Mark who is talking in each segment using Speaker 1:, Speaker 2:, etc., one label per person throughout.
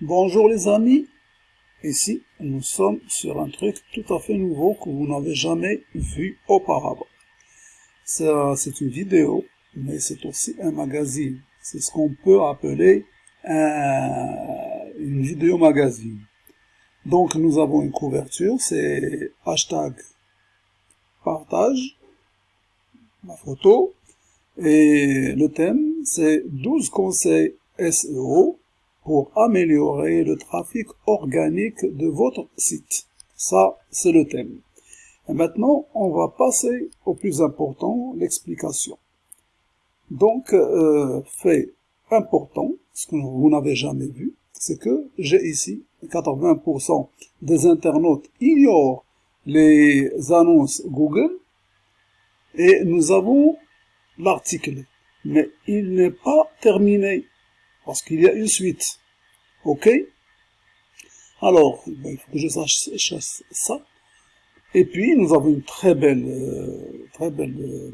Speaker 1: Bonjour les amis, ici nous sommes sur un truc tout à fait nouveau que vous n'avez jamais vu auparavant. C'est une vidéo, mais c'est aussi un magazine. C'est ce qu'on peut appeler une vidéo magazine. Donc nous avons une couverture, c'est hashtag partage, ma photo, et le thème c'est 12 conseils SEO pour améliorer le trafic organique de votre site. Ça, c'est le thème. Et maintenant, on va passer au plus important, l'explication. Donc, euh, fait important, ce que vous n'avez jamais vu, c'est que j'ai ici 80% des internautes ignorent les annonces Google et nous avons l'article. Mais il n'est pas terminé parce qu'il y a une suite. OK? Alors, ben, il faut que je sache, ça. Et puis, nous avons une très belle, euh, euh,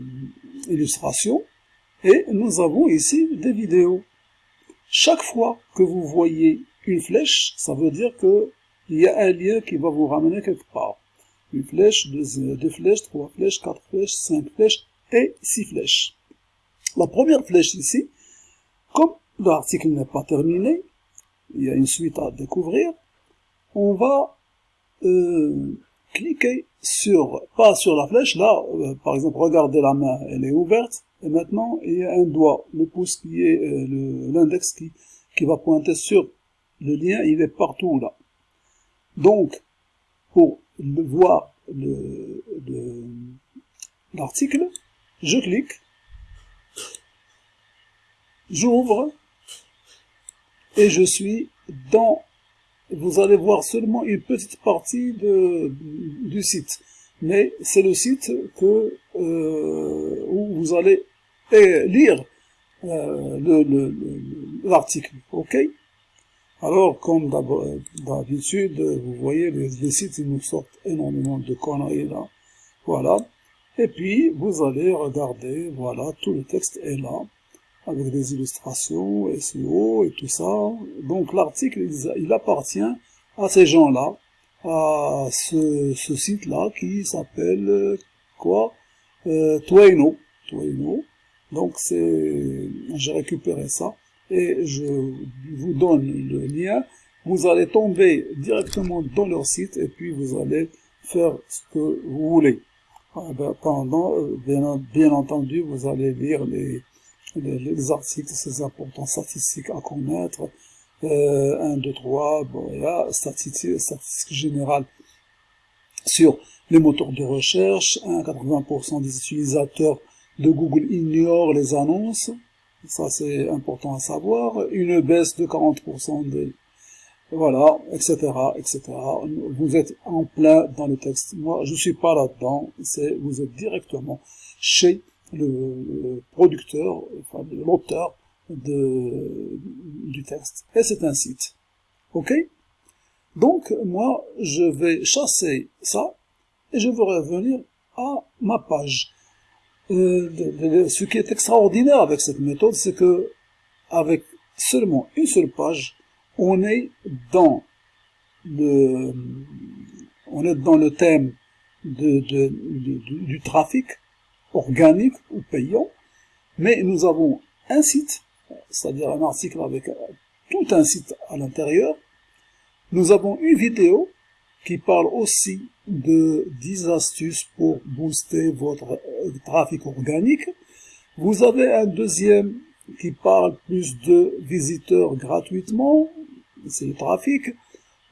Speaker 1: illustration. Et nous avons ici des vidéos. Chaque fois que vous voyez une flèche, ça veut dire que il y a un lien qui va vous ramener quelque part. Une flèche, deux, deux flèches, trois flèches, quatre flèches, cinq flèches et six flèches. La première flèche ici, comme l'article n'est pas terminé, il y a une suite à découvrir, on va euh, cliquer sur, pas sur la flèche, là, euh, par exemple, regardez la main, elle est ouverte, et maintenant, il y a un doigt, le pouce qui est, euh, l'index qui, qui va pointer sur le lien, il est partout là. Donc, pour le voir l'article, je clique, j'ouvre, et je suis dans, vous allez voir seulement une petite partie de, du site. Mais c'est le site que, euh, où vous allez eh, lire euh, l'article. ok? Alors, comme d'habitude, vous voyez, les, les, sites, ils nous sortent énormément de conneries là. Voilà. Et puis, vous allez regarder, voilà, tout le texte est là avec des illustrations, SEO et tout ça. Donc l'article, il, appartient à ces gens-là, à ce, site-là qui s'appelle quoi euh, Twaino. Donc c'est, j'ai récupéré ça et je vous donne le lien. Vous allez tomber directement dans leur site et puis vous allez faire ce que vous voulez. Ah ben, pendant, euh, bien entendu, vous allez lire les, les, articles, ces importants statistiques à connaître, euh, 1, 2, 3, bon, là, statistiques, statistiques générales sur les moteurs de recherche, 80% des utilisateurs de Google ignorent les annonces, ça c'est important à savoir, une baisse de 40% des voilà, etc., etc. Vous êtes en plein dans le texte. Moi, je suis pas là-dedans. C'est, vous êtes directement chez le producteur, enfin l'auteur du texte. Et c'est un site. Ok? Donc, moi, je vais chasser ça et je vais revenir à ma page. Euh, ce qui est extraordinaire avec cette méthode, c'est que avec seulement une seule page, on est dans le, on est dans le thème de, du trafic organique ou payant, mais nous avons un site, c'est-à-dire un article avec tout un site à l'intérieur. Nous avons une vidéo qui parle aussi de 10 astuces pour booster votre euh, trafic organique. Vous avez un deuxième qui parle plus de visiteurs gratuitement, c'est le trafic.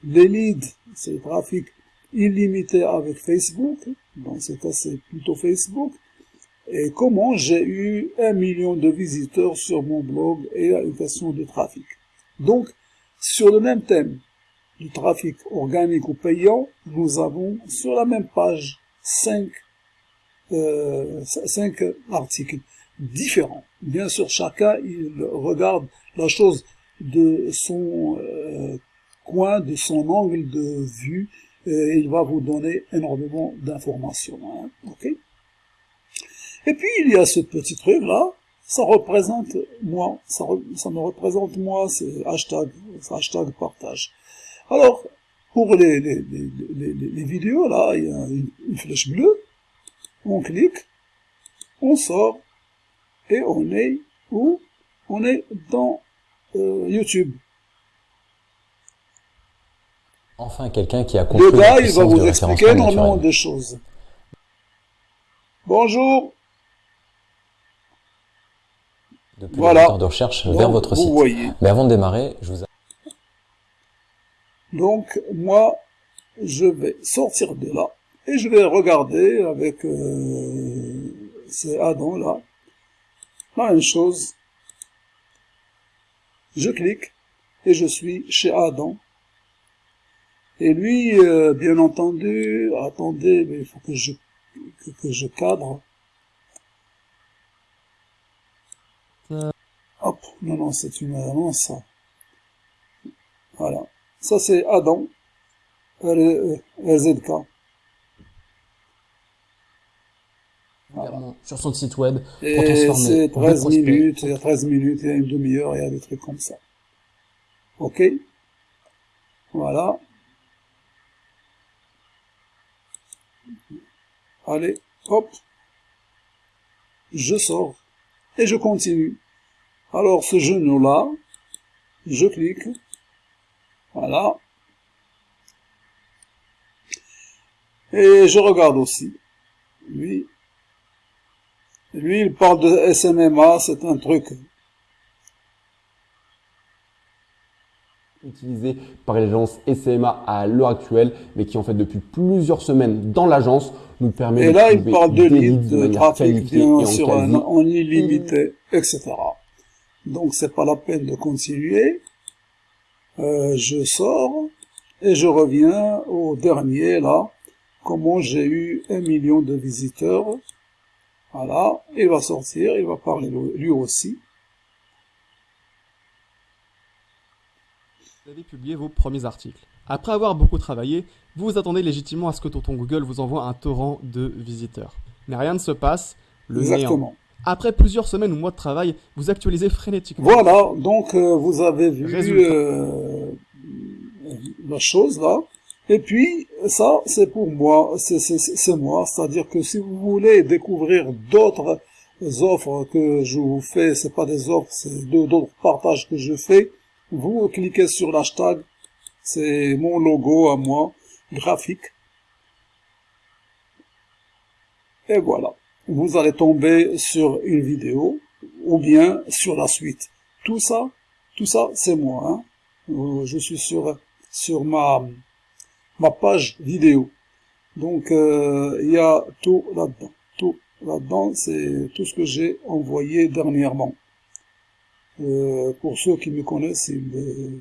Speaker 1: Les leads, c'est le trafic illimité avec Facebook. Dans ce cas, c'est plutôt Facebook et comment j'ai eu un million de visiteurs sur mon blog et une question de trafic. Donc, sur le même thème, du trafic organique ou payant, nous avons sur la même page cinq, euh, cinq articles différents. Bien sûr, chacun il regarde la chose de son euh, coin, de son angle de vue, et il va vous donner énormément d'informations. Hein, et puis, il y a ce petit truc là, ça représente moi, ça, ça me représente moi, c'est hashtag, hashtag partage. Alors, pour les, les, les, les, vidéos, là, il y a une, flèche bleue, on clique, on sort, et on est où? On est dans euh, YouTube.
Speaker 2: Enfin, quelqu'un qui a compris
Speaker 1: Le gars, il va vous expliquer énormément de choses. Bonjour
Speaker 2: Depuis voilà. de recherche vers votre site. Mais avant de démarrer, je vous...
Speaker 1: Donc, moi, je vais sortir de là et je vais regarder avec euh, ces addons là. La même chose. Je clique et je suis chez Adam. Et lui, euh, bien entendu, attendez, mais il faut que je, que, je cadre. Hop, non, non, c'est une annonce, ça. Voilà. Ça, c'est Adam, RZK.
Speaker 3: Voilà. Sur son site web.
Speaker 1: Et c'est 13 minutes, il y a 13 minutes, il y a une demi-heure, il y a des trucs comme ça. Ok Voilà. Allez, hop. Je sors. Et je continue. Alors, ce genou-là, je clique. Voilà. Et je regarde aussi. Lui, lui, il parle de SMMA, c'est un truc
Speaker 3: utilisé par l'agence SMA à l'heure actuelle, mais qui en fait depuis plusieurs semaines dans l'agence nous permet
Speaker 1: et là, il parle de leads, de trafic bien sur un, en illimité, etc. Donc c'est pas la peine de continuer. Euh, je sors et je reviens au dernier là. Comment j'ai eu un million de visiteurs. Voilà, il va sortir, il va parler lui aussi.
Speaker 4: Vous avez publié vos premiers articles. Après avoir beaucoup travaillé, vous vous attendez légitimement à ce que Tonton Google vous envoie un torrent de visiteurs. Mais rien ne se passe, le Exactement. Après plusieurs semaines ou mois de travail, vous actualisez frénétiquement.
Speaker 1: Voilà, donc euh, vous avez vu euh, la chose là. Et puis, ça, c'est pour moi, c'est moi. C'est-à-dire que si vous voulez découvrir d'autres offres que je vous fais, c'est pas des offres, c'est d'autres partages que je fais, vous cliquez sur l'hashtag, c'est mon logo à moi, graphique. Et voilà. Vous allez tomber sur une vidéo, ou bien sur la suite. Tout ça, tout ça, c'est moi. Hein. Euh, je suis sur, sur ma, ma page vidéo. Donc, euh, il y a tout là-dedans. Tout là-dedans, c'est tout ce que j'ai envoyé dernièrement. Euh, pour ceux qui me connaissent, ils,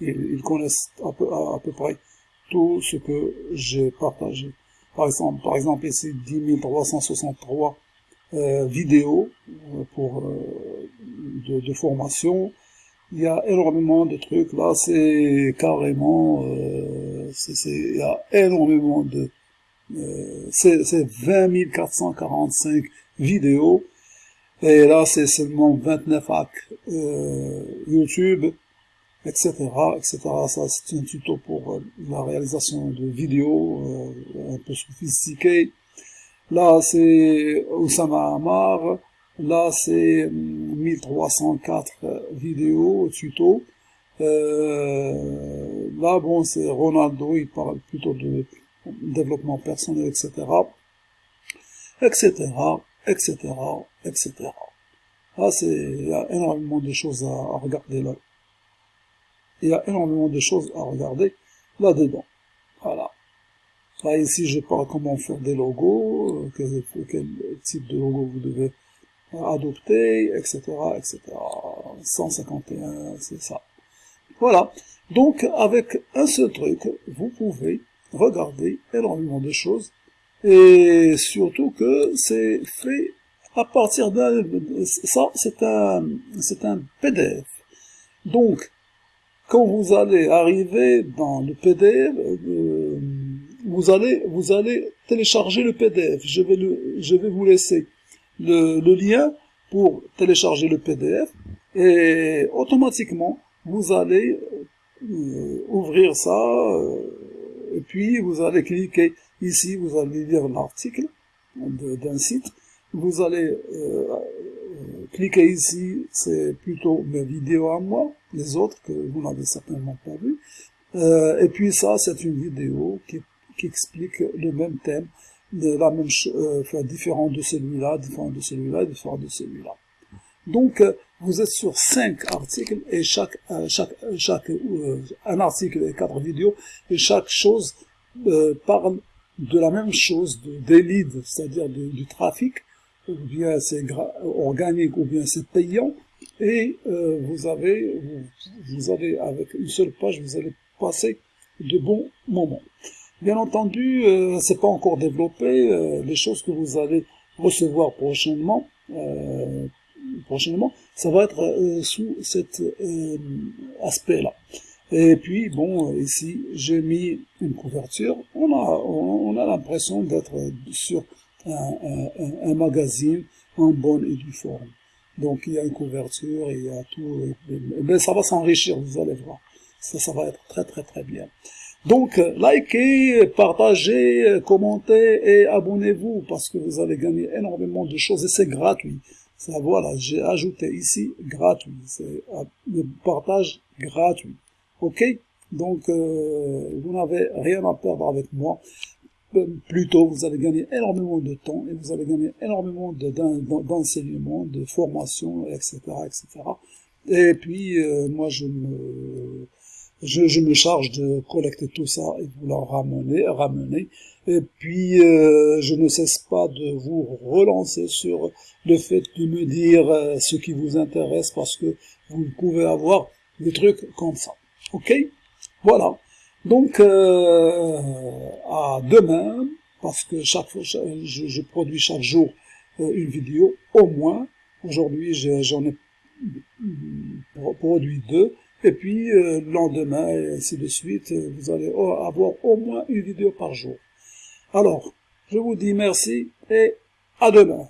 Speaker 1: ils, connaissent à peu, à, peu, près tout ce que j'ai partagé. Par exemple, par exemple ici 10 363 euh, vidéos euh, pour euh, de, de, formation. Il y a énormément de trucs. Là, c'est carrément, il y a énormément de, c'est 20 445 vidéos et là, c'est seulement 29 hacks euh, YouTube, etc., etc. Ça, c'est un tuto pour euh, la réalisation de vidéos euh, un peu sophistiquées. Là, c'est Oussama Amar. Là, c'est 1304 hum, vidéos, tuto. Euh, là, bon, c'est Ronaldo, il parle plutôt de développement personnel, etc., etc., etc., etc. Ah, c'est, il y a énormément de choses à, regarder là. Il y a énormément de choses à regarder là-dedans. Voilà. Là, ici, je parle comment faire des logos, euh, quel, quel type de logo vous devez adopter, etc., etc. 151, c'est ça. Voilà. Donc, avec un seul truc, vous pouvez regarder énormément de choses et surtout que c'est fait à partir d'un ça c'est un c'est un PDF donc quand vous allez arriver dans le PDF euh, vous allez vous allez télécharger le PDF je vais le je vais vous laisser le, le lien pour télécharger le PDF et automatiquement vous allez euh, ouvrir ça euh, et puis vous allez cliquer ici, vous allez lire l'article d'un site, vous allez euh, cliquer ici, c'est plutôt mes vidéos à moi, les autres que vous n'avez certainement pas vu, et puis ça c'est une vidéo qui, qui explique le même thème, de la même euh, enfin, différent de celui-là, différent de celui-là, différent de celui-là. Donc, euh, vous êtes sur cinq articles et chaque, euh, chaque, chaque un article et quatre vidéos et chaque chose parle de la même chose, de, des leads, c'est-à-dire du trafic, ou bien c'est organique, ou bien c'est payant, et vous avez, vous, vous avez avec une seule page, vous allez passer de bons moments. Bien entendu, euh, c'est pas encore développé. Euh, les choses que vous allez recevoir prochainement, euh, prochainement, ça va être euh, sous cet aspect-là. Et puis, bon, ici, j'ai mis une couverture. On a, on, a l'impression d'être sur un, un, un, magazine en bonne et due forme. Donc, il y a une couverture, il y a tout. Mais ça va s'enrichir, vous allez voir. Ça, ça va être très, très, très bien. Donc, likez, partagez, commentez et abonnez-vous parce que vous allez gagner énormément de choses et c'est gratuit. Ça, voilà, j'ai ajouté ici gratuit. C'est le partage gratuit. Ok Donc, euh, vous n'avez rien à perdre avec moi. Euh, plutôt, vous allez gagner énormément de temps et vous allez gagner énormément d'enseignement, de, formation, etc., etc. Et puis, euh, moi, je me je, je, me charge de collecter tout ça et de vous le ramener, ramener. Et puis, euh, je ne cesse pas de vous relancer sur le fait de me dire euh, ce qui vous intéresse parce que vous pouvez avoir des trucs comme ça. Ok Voilà. Donc, euh, à demain, parce que chaque fois, je, produis chaque jour une vidéo, au moins. Aujourd'hui, j'en ai produit deux. Et puis, euh, le lendemain, et ainsi de suite, vous allez avoir au moins une vidéo par jour. Alors, je vous dis merci et à demain.